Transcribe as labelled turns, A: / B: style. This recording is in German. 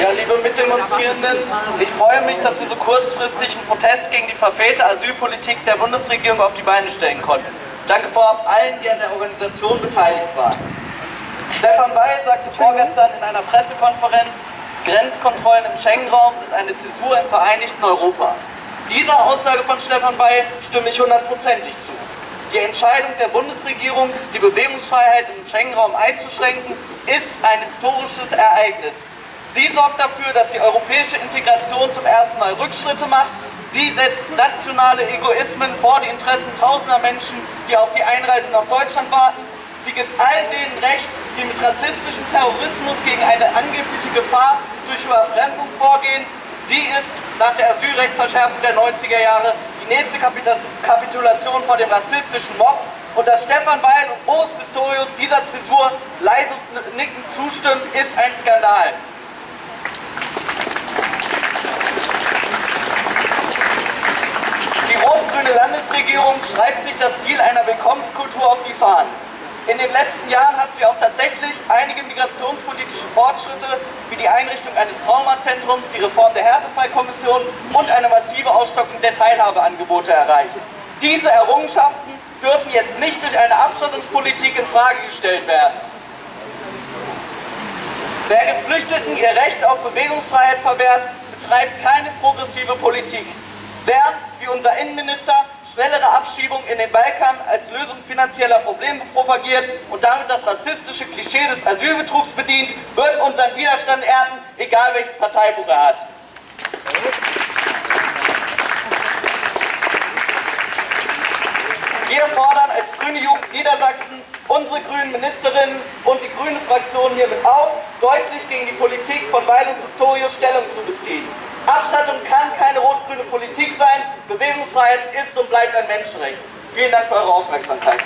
A: Ja, liebe Mitdemonstrierenden, ich freue mich, dass wir so kurzfristig einen Protest gegen die verfehlte Asylpolitik der Bundesregierung auf die Beine stellen konnten. Danke vorab allen, die an der Organisation beteiligt waren. Stefan Weil sagte vorgestern in einer Pressekonferenz, Grenzkontrollen im Schengen-Raum sind eine Zäsur im Vereinigten Europa. Dieser Aussage von Stefan Weil stimme ich hundertprozentig zu. Die Entscheidung der Bundesregierung, die Bewegungsfreiheit im Schengen-Raum einzuschränken, ist ein historisches Ereignis. Sie sorgt dafür, dass die europäische Integration zum ersten Mal Rückschritte macht. Sie setzt nationale Egoismen vor die Interessen tausender Menschen, die auf die Einreise nach Deutschland warten. Sie gibt all denen Recht, die mit rassistischem Terrorismus gegen eine angebliche Gefahr durch Überfremdung vorgehen. Sie ist nach der Asylrechtsverschärfung der 90er Jahre die nächste Kapitulation vor dem rassistischen Mob und dass Stefan Weil und Boris Pistorius dieser Zäsur leise nickend zustimmen, ist ein Skandal. Die rot-grüne Landesregierung schreibt sich das Ziel einer Willkommenskultur auf die Fahnen. In den letzten Jahren hat sie auch tatsächlich einige migrationspolitische Fortschritte wie die Einrichtung eines Traumazentrums, die Reform der Härtefallkommission und eine massive Ausstockung der Teilhabeangebote erreicht. Diese Errungenschaften dürfen jetzt nicht durch eine Abschottungspolitik in Frage gestellt werden. Wer Geflüchteten ihr Recht auf Bewegungsfreiheit verwehrt, betreibt keine progressive Politik. Wer, wie unser Innenminister, Abschiebung in den Balkan als Lösung finanzieller Probleme propagiert und damit das rassistische Klischee des Asylbetrugs bedient, wird unseren Widerstand ernten, egal welches Parteibuch er hat. Wir fordern als Grüne Jugend Niedersachsen unsere grünen Ministerinnen und die grüne Fraktion hiermit auf, deutlich gegen die Politik von Weil und Pistorius Stellung zu beziehen. Bewegungsfreiheit ist und bleibt ein Menschenrecht. Vielen Dank für eure Aufmerksamkeit.